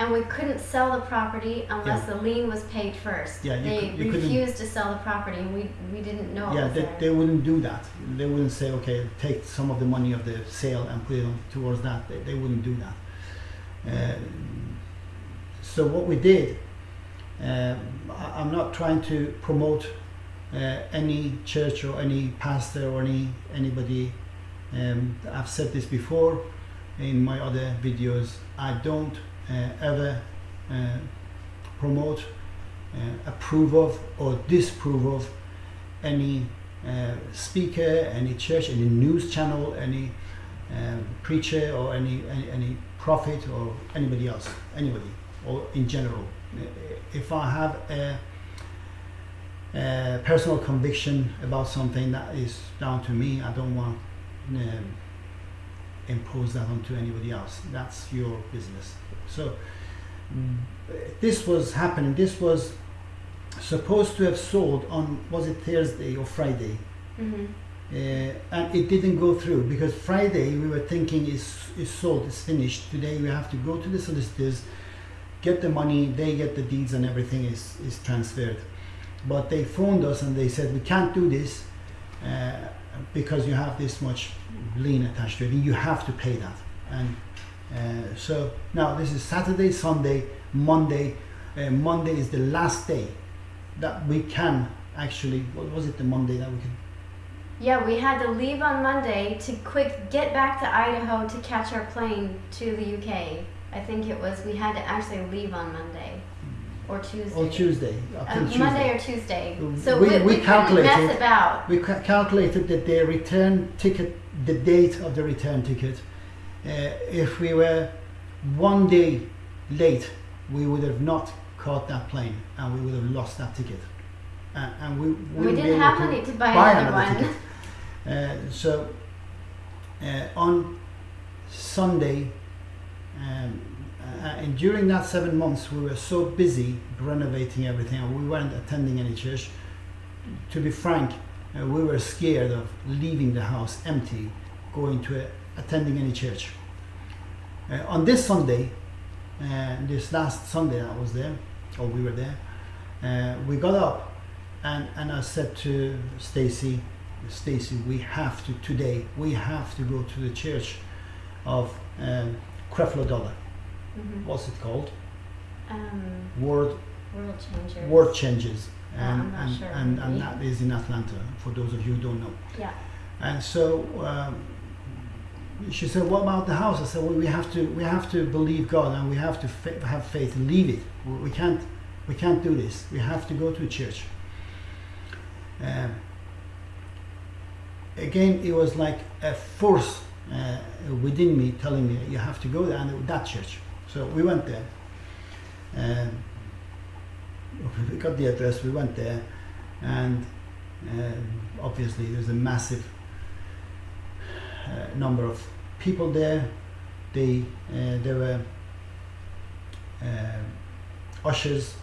S2: And we couldn't sell the property unless the lien was paid first.
S1: Yeah, you
S2: they
S1: could- you couldn't-
S2: refused to sell the property, and we we didn't know.
S1: yeah, they,
S2: there.
S1: they wouldn't do that. They wouldn't say, okay, take some of the money of the sale and put it on, towards that. They, they wouldn't do that. Uh, so what we did, um, I, I'm not trying to promote uh, any church or any pastor or any anybody. Um, I've said this before in my other videos. I don't uh, ever uh, promote, uh, approve of, or disapprove of any uh, speaker, any church, any news channel, any preacher, or any, any any prophet, or anybody else, anybody, or in general. Uh, If I have a, a personal conviction about something that is down to me, I don't want um, impose that onto anybody else. That's your business. So mm, this was happening. This was supposed to have sold on was it Thursday or Friday,
S2: hmm
S1: uh, and it didn't go through because Friday we were thinking is is sold, it's finished. Today we have to go to the solicitors, get the money, they get the deeds and everything is is transferred. But they phoned us and they said we can't do this uh, because you have this much lien attached to it. and You have to pay that. And uh, so now this is Saturday, Sunday, Monday. Uh, Monday is the last day that we can actually. What was it? The Monday that we could
S2: Yeah, we had to leave on Monday to quick get back to Idaho to catch our plane to the UK. I think it was we had to actually leave on Monday or Tuesday.
S1: Or Tuesday. I
S2: Uh,
S1: Tuesday.
S2: Monday or Tuesday. So
S1: we-
S2: we,
S1: we
S2: we,
S1: calculated-
S2: mess about.
S1: We ca- calculated that the return ticket, the date of the return ticket, uh, if we were one day late, we would have not caught that plane and we would have lost that ticket. Uh, and we
S2: We didn't have
S1: to
S2: money to buy,
S1: buy
S2: another,
S1: another
S2: one.
S1: ticket. Uh, so uh, on Sunday, um, uh, and during that seven months, we were so busy renovating everything, and we weren't attending any church. To be frank, uh, we were scared of leaving the house empty, going to a, attending any church. Uh, on this Sunday, uh, this last Sunday I was there, or we were there, uh, we got up and, and I said to Stacy, Stacy, we have to today. We have to go to the church of um, Creflo Dollar.
S2: Mhm.
S1: What's it called?
S2: Um,
S1: Word
S2: World changers.
S1: World Changers,
S2: Uh,
S1: and and,
S2: sure,
S1: and, and that is in Atlanta. For those of you who don't know.
S2: Yeah.
S1: And so um, she said, "What about the house?" I said, "Well, we have to we have to believe God and we have to fa- have faith and leave it. We, can't we can't do this. We have to go to a church." Um, again, it was like a force uh, within me telling me, "You have to go there," and that church. So we went there. Um, we got the address. We went there, and um, obviously there's a massive uh, number of people there. They uh, there were uh, ushers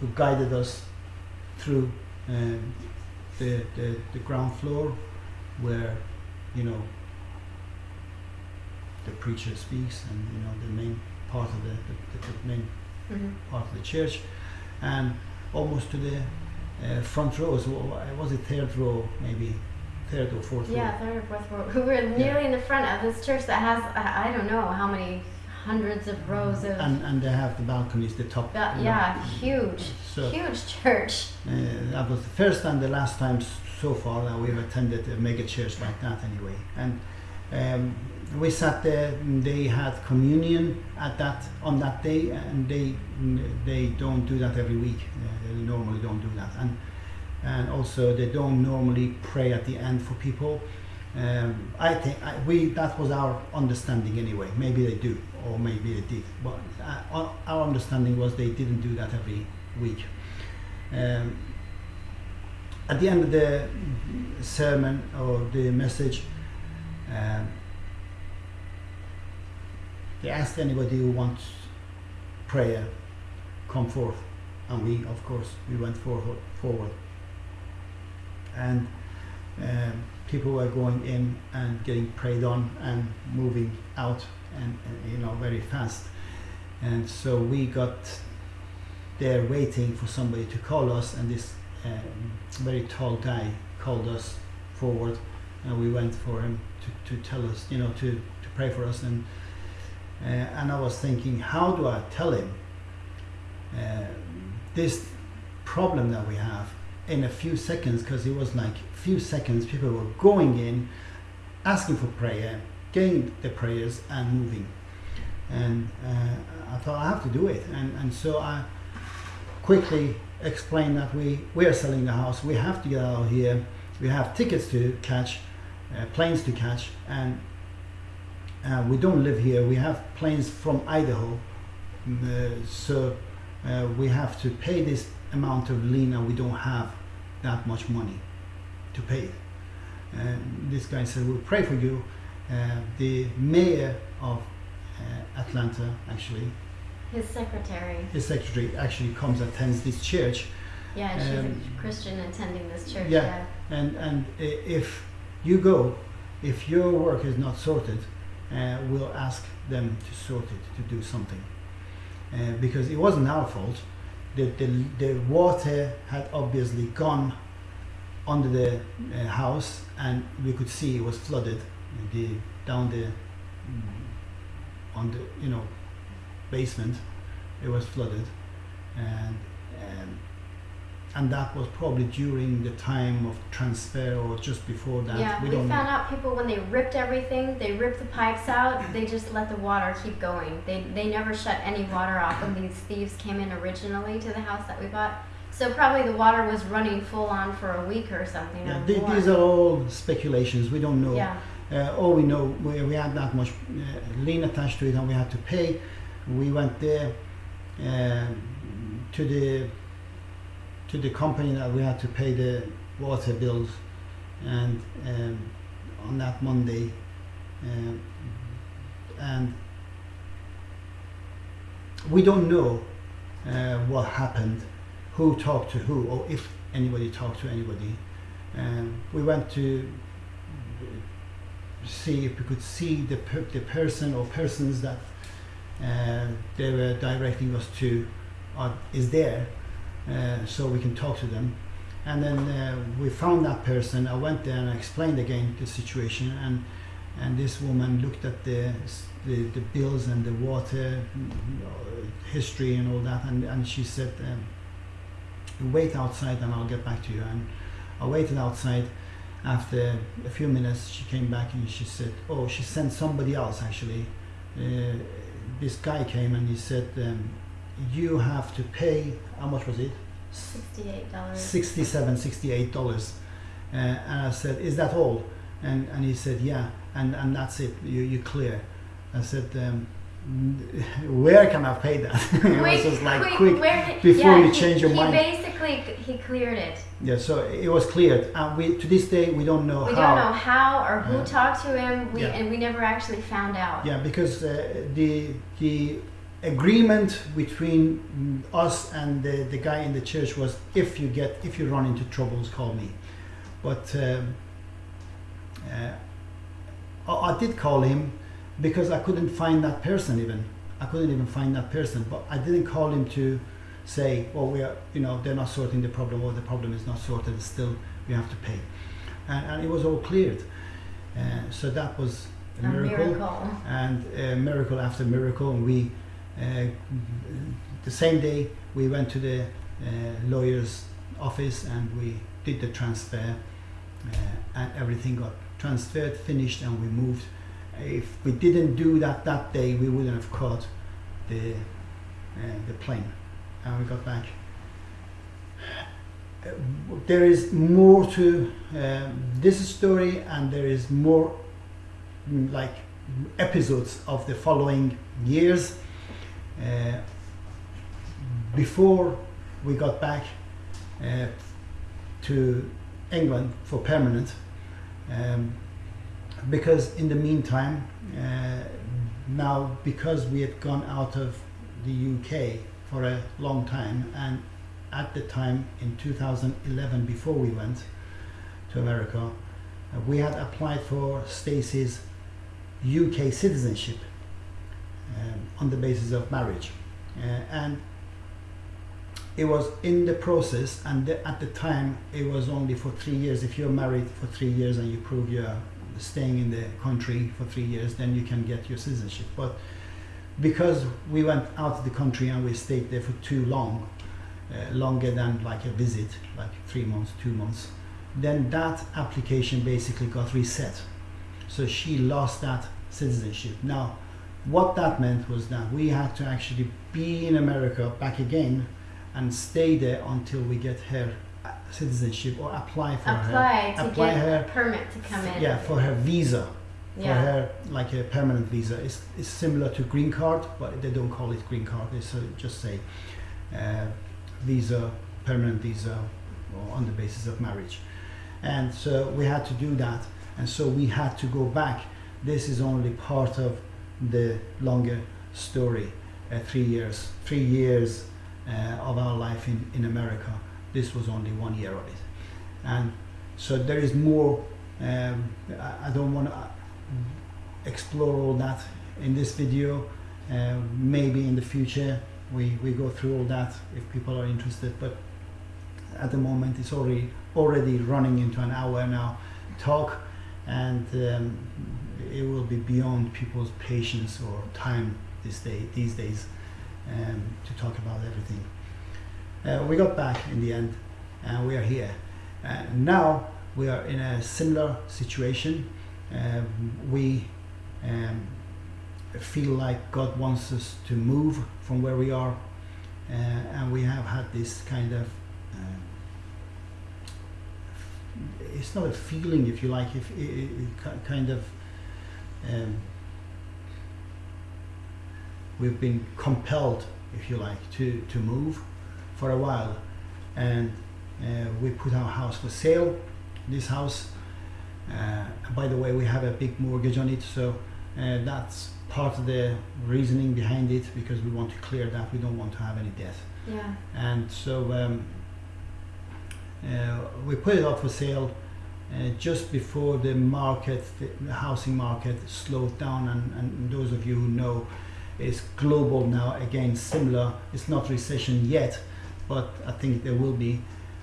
S1: who guided us through um, the, the the ground floor, where you know the preacher speaks, and you know the main part of the, the, the, main
S2: hmm
S1: part of the church, and almost to the uh, front row. So uh, was it third row, maybe third or fourth row?
S2: Yeah, third or fourth row. We were nearly in the front of this church that has I, don't know how many hundreds of rows of.
S1: And and they have the balconies, the top. you
S2: yeah, huge,
S1: So
S2: huge church.
S1: uh, that was the first and the last time so far that we've attended a mega church like that anyway. And um, we sat there. and They had communion at that on that day, and they they don't do that every week. Uh, they normally don't do that, and and also they don't normally pray at the end for people. Um, I think I, we that was our understanding anyway. Maybe they do, or maybe they did, but uh, our- understanding was they didn't do that every week. Um, at the end of the sermon or the message, um, they asked anybody who wants prayer, come forth, and we, of course, we went forward. forward. And um, people were going in and getting prayed on and moving out, and, and you know very fast. And so we got there waiting for somebody to call us, and this um, very tall guy called us forward, and we went for him to, to tell us, you know, to, to pray for us. And uh, and I was thinking, how do I tell him uh, this problem that we have in a few seconds? Because it was like a few seconds, people were going in, asking for prayer, getting the prayers, and moving. And uh, I thought I have to do it, and and so I quickly explained that we we are selling the house. We have to get out of here. We have tickets to catch, uh, planes to catch, and uh, we don't live here. We have planes from Idaho, Mm, uh, so uh, we have to pay this amount of lien, and we don't have that much money to pay. And this guy said, "We'll pray for you." Uh, the mayor of uh, Atlanta, actually,
S2: His secretary.
S1: his secretary, actually comes attends this church,
S2: Yeah, she's
S1: Um,
S2: a Christian attending this church.
S1: yeah.
S2: Yeah.
S1: and and if you go, if your work is not sorted, uh, we'll ask them to sort it to do something, uh, because it wasn't our fault. The, the the water had obviously gone under the uh, house, and we could see it was flooded. The down the on the you know basement, it was flooded, and. Um, and that was probably during the time of transfer or just before that.
S2: yeah, we,
S1: don't know.
S2: found out people when they ripped everything, they ripped the pipes out, they just let the water keep going. They they never shut any water off when these thieves came in originally to the house that we bought. So probably the water was running full on for a week or something.
S1: Yeah,
S2: or
S1: th-
S2: more.
S1: these are all speculations. We don't know.
S2: Yeah,
S1: Uh, all we know, we, we had that much uh, lien attached to it, and we had to pay. We went there um to the to the company that we had to pay the water bills, and um, on that Monday, um, and we don't know uh, what happened, who talked to who, or if anybody talked to anybody. Um, we went to see if we could see the per- the person or persons that uh, they were directing us to are, is there, uh, so we can talk to them. And then uh, we found that person. I went there and I explained again the situation, and and this woman looked at the the, the bills and the water history and all that, and, and she said, um, wait outside and I'll get back to you. And I waited outside. After a few minutes, she came back and she said, "Oh, she sent somebody else actually. Uh, this guy came and he said, um, you have to pay. How much was it?
S2: Sixty-eight dollars.
S1: 67 68 dollars uh, and i said is that all and and he said yeah and and that's it you you clear i said um, where can i pay that it was just like quick,
S2: where,
S1: before
S2: yeah,
S1: you
S2: he,
S1: change your
S2: he
S1: mind.
S2: basically he cleared it.
S1: yeah so it was cleared and we to this day we don't know
S2: We
S1: how
S2: don't know how or who
S1: Uh,
S2: talked to him. We
S1: yeah.
S2: and we never actually found out.
S1: yeah because uh, the the agreement between us and the, the guy in the church was if you get if you run into troubles call me but um, uh, I, I did call him because I couldn't find that person even I couldn't even find that person but I didn't call him to say well we are you know they're not sorting the problem or the problem is not sorted still we have to pay and, and it was all cleared uh, so that was a,
S2: A
S1: miracle
S2: miracle.
S1: and uh, miracle after miracle. And we, the same day, we went to the uh, lawyer's office and we did the transfer, uh, and everything got transferred, finished, and we moved. If we didn't do that that day, we wouldn't have caught the uh, the plane, and we got back. Uh, There is more to um, this story, and there is more like episodes of the following years. Uh, before we got back uh, to England for permanent, um, because in the meantime, uh, now because we had gone out of the UK for a long time, and at the time in 2011, before we went to America, uh, we had applied for Stacey's UK citizenship on the basis of marriage. Uh, and it was in the process, and the, at the time, it was only for three years. If you're married for three years and you prove you're staying in the country for three years, then you can get your citizenship. But because we went out of the country and we stayed there for too long, uh, longer than like a visit, like three months, two months, then that application basically got reset. So she lost that citizenship. Now, what that meant was that we had to actually be in America back again and stay there until we get her uh, citizenship or apply for her.
S2: Apply to
S1: apply
S2: get
S1: her-
S2: a permit to come in.
S1: Yeah, for her visa. For
S2: Yeah.
S1: her, like a permanent visa. It's, it's similar to green card, but they don't call it green card. They so just say uh, visa, permanent visa, or on the basis of marriage. And so we had to do that. And so we had to go back. This is only part of the longer story. Uh, three years, three years uh, of our life in, in America. This was only one year of it. And so there is more. Um, I, I don't want to explore all that in this video. Uh, maybe in the future we, we go through all that if people are interested. But at the moment it's already already running into an hour now talk, and um, it will be beyond people's patience or time this day these days um, to talk about everything. Uh, we got back in the end, and we are here. Uh, now we are in a similar situation. Um, we um, feel like God wants us to move from where we are, uh, and we have had this kind of. Um, it's not a feeling, if you like, if it, it, it kind of. Um, we've been compelled, if you like, to, to move for a while, and uh, we put our house for sale. This house, uh, by the way, we have a big mortgage on it, so uh, that's part of the reasoning behind it because we want to clear that. We don't want to have any debt,
S2: Yeah.
S1: and so um, uh, we put it up for sale. Uh, just before the market, the, housing market slowed down, and, and those of you who know, it's global now. Again, similar. It's not recession yet, but I think there will be,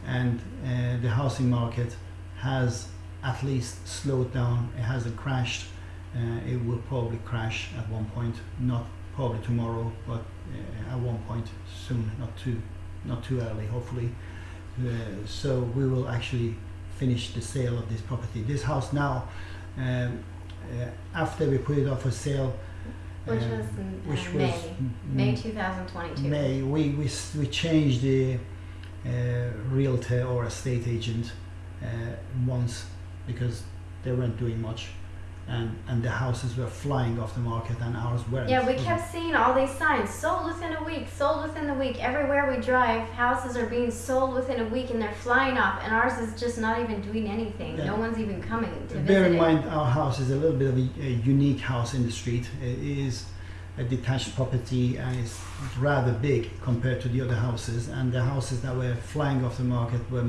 S1: and uh, the housing market has at least slowed down. It hasn't crashed. Uh, it will probably crash at one point, not probably tomorrow, but uh, at one point soon, not too, not too early, hopefully. Uh, so we will actually finish the sale of this property. This house now, um, uh, after we put it up for sale,
S2: Which
S1: um,
S2: was in, uh,
S1: which
S2: May.
S1: was
S2: May 2022.
S1: May we, we, we changed the uh, realtor or estate agent uh, once because they weren't doing much and, and the houses were flying off the market and ours weren't.
S2: Yeah, we kept seeing all these signs sold within a week, sold within a week. Everywhere we drive, houses are being sold within a week and they're flying off, and ours is just not even doing anything.
S1: Yeah.
S2: No one's even coming to visit.
S1: Bear in
S2: it.
S1: mind, our house is a little bit of a, a unique house in the street. It is a detached property and it's rather big compared to the other houses. And the houses that were flying off the market were,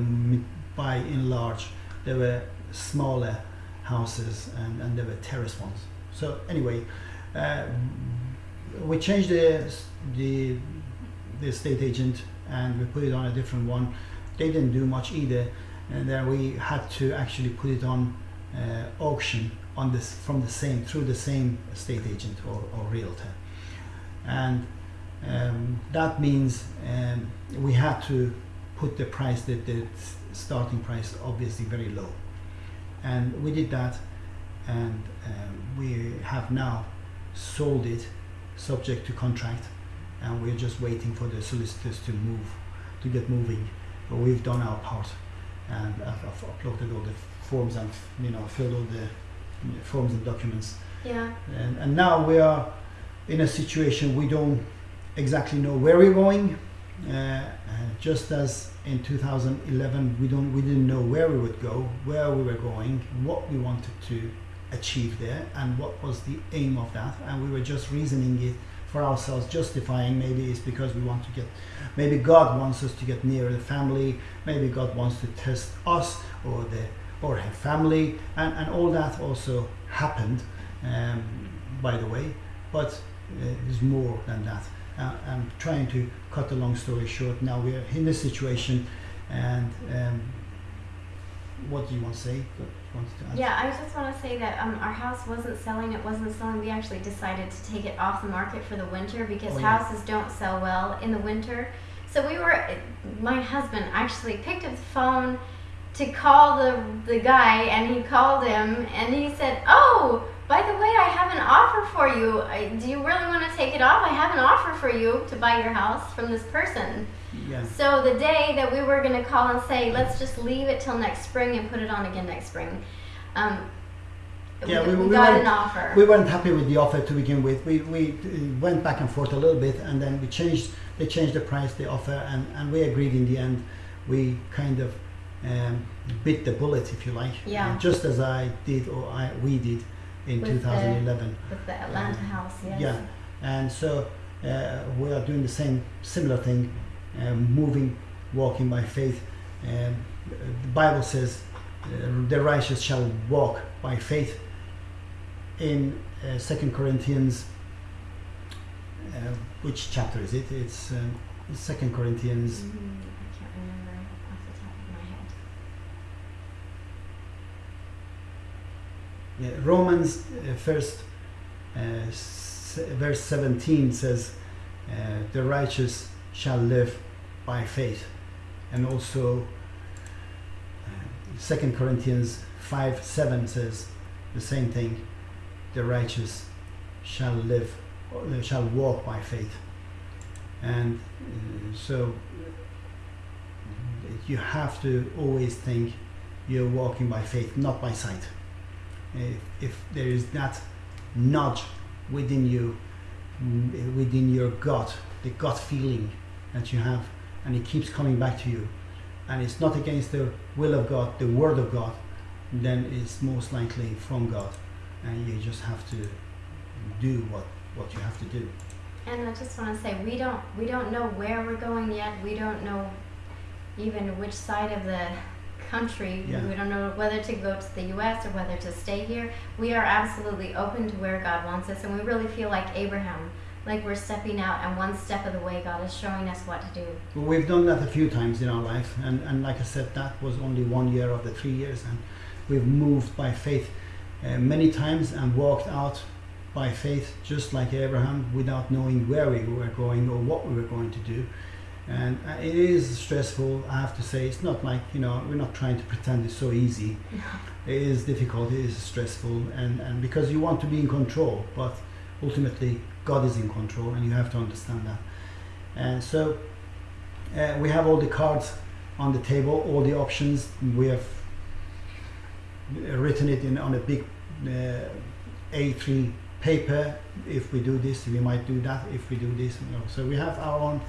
S1: by and large, they were smaller houses and, and they were terrace ones. So anyway, uh, we changed the the the estate agent and we put it on a different one. They didn't do much either, and then we had to actually put it on uh, auction on this from the same through the same estate agent or, or realtor, and um, that means um, we had to put the price the, the starting price obviously very low, and we did that, and um, we have now sold it subject to contract, and we're just waiting for the solicitors to move to get moving. But we've done our part, and I've, I've uploaded all the forms and you know filled all the forms and documents,
S2: Yeah.
S1: and, and now we are in a situation we don't exactly know where we're going. Uh, just as in 2011, we don't we didn't know where we would go, where we were going, what we wanted to achieve there, and what was the aim of that, and we were just reasoning it for ourselves, justifying maybe it's because we want to get, maybe God wants us to get nearer the family, maybe God wants to test us or the or her family, and, and all that also happened, um, by the way, but uh, there's more than that. Uh, I'm trying to cut the long story short. Now we're in this situation, and um, what do you want to say? What you want to?
S2: Yeah, I just want to say that um, our house wasn't selling. It wasn't selling. We actually decided to take it off the market for the winter because
S1: Oh, yeah.
S2: houses don't sell well in the winter. So we were. My husband actually picked up the phone to call the the guy, and he called him, and he said, "Oh, by the way, I have an offer for you. I, do you really want to take it off? I have an offer for you to buy your house from this person."
S1: Yeah.
S2: So the day that we were going to call and say, let's just leave it till next spring and put it on again next spring, um,
S1: Yeah,
S2: we,
S1: we-
S2: we got an offer.
S1: we weren't happy with the offer to begin with. We, we went back and forth a little bit, and then we changed. They changed the price, the offer, and, and we agreed in the end. We kind of um, bit the bullet, if you like.
S2: Yeah.
S1: Just as I did, or I we did in
S2: With the-
S1: 2011.
S2: with the Atlanta house, yes.
S1: Yeah. And so uh, we are doing the same, similar thing, um, moving, walking by faith. Um, the Bible says, uh, "The righteous shall walk by faith." In uh, Second Corinthians, uh, which chapter is it? It's um, Second Corinthians.
S2: Mm, I
S1: Romans uh, first, uh, verse 17 says, uh, "The righteous shall live by faith," and also Second Corinthians 5 7 says the same thing: "The righteous shall live, shall walk by faith," and uh, so you have to always think you're walking by faith, not by sight if, if there is that nudge within you, mm, within your gut, the gut feeling that you have, and it keeps coming back to you, and it's not against the will of God, the word of God, then it's most likely from God, and you just have to do what what you have to do.
S2: And I just want to say we don't we don't know where we're going yet. We don't know even which side of the country.
S1: Yeah.
S2: We don't know whether to go to the U.S. or whether to stay here. We are absolutely open to where God wants us, and we really feel like Abraham, like we're stepping out, and one step of the way God is showing us what to do.
S1: Well, we've done that a few times in our life, and, and like I said, that was only one year of the three years, and we've moved by faith uh, many times and walked out by faith, just like Abraham, without knowing where we were going or what we were going to do. And uh, it is stressful. I have to say, it's not like you know we're not trying to pretend it's so easy. It is difficult. It is stressful, and and because you want to be in control, but ultimately God is in control, and you have to understand that. And so uh, we have all the cards on the table, all the options. We have written it in on a big uh, A3 paper. If we do this, we might do that. If we do this, you know. so we have our own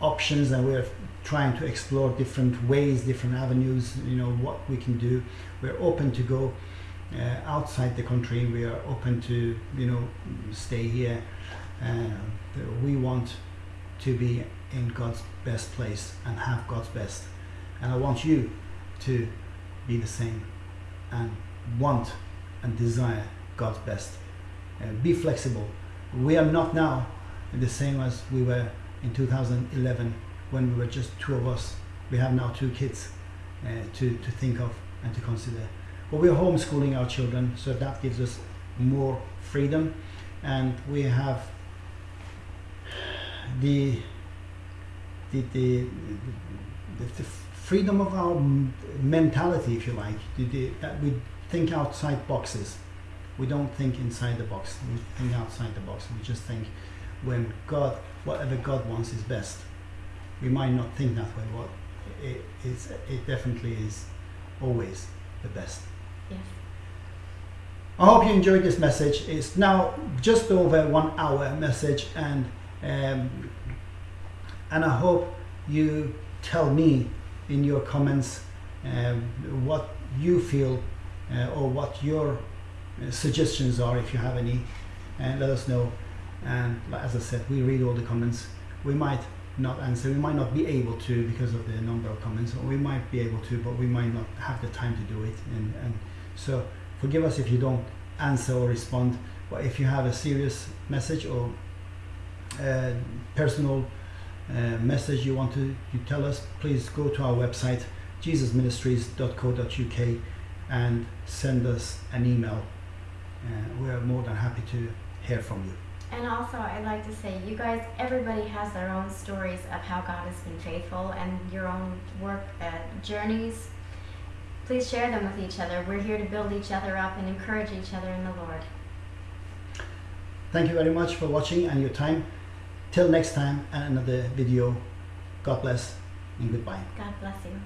S1: options, and we're trying to explore different ways, different avenues. You know what we can do. We're open to go uh, outside the country. We are open to you know stay here. Uh, we want to be in God's best place and have God's best. And I want you to be the same and want and desire God's best. Uh, be flexible. We are not now the same as we were in 2011 when we were just two of us. We have now two kids uh, to, to think of and to consider. But we're homeschooling our children, so that gives us more freedom. And we have the the, the, the, freedom of our mentality, if you like, the, that we think outside boxes. We don't think inside the box. We think outside the box. We just think when God, whatever God wants is best. We might not think that way, but it, it's, it definitely is always the best.
S2: Yes.
S1: I hope you enjoyed this message. It's now just over one hour message, and um, and I hope you tell me in your comments um, what you feel uh, or what your uh, suggestions are if you have any and let us know and as I said we read all the comments we might not answer we might not be able to because of the number of comments or we might be able to but we might not have the time to do it and, and so forgive us if you don't answer or respond but if you have a serious message or uh, personal uh, message you want to you tell us, please go to our website jesusministries.co.uk and send us an email. Uh, we're more than happy to hear from you.
S2: And also, I'd like to say, you guys, everybody has their own stories of how God has been faithful and your own work uh, journeys. Please share them with each other. We're here to build each other up and encourage each other in the Lord.
S1: Thank you very much for watching and your time. Till next time, and another video. God bless and goodbye.
S2: God bless you.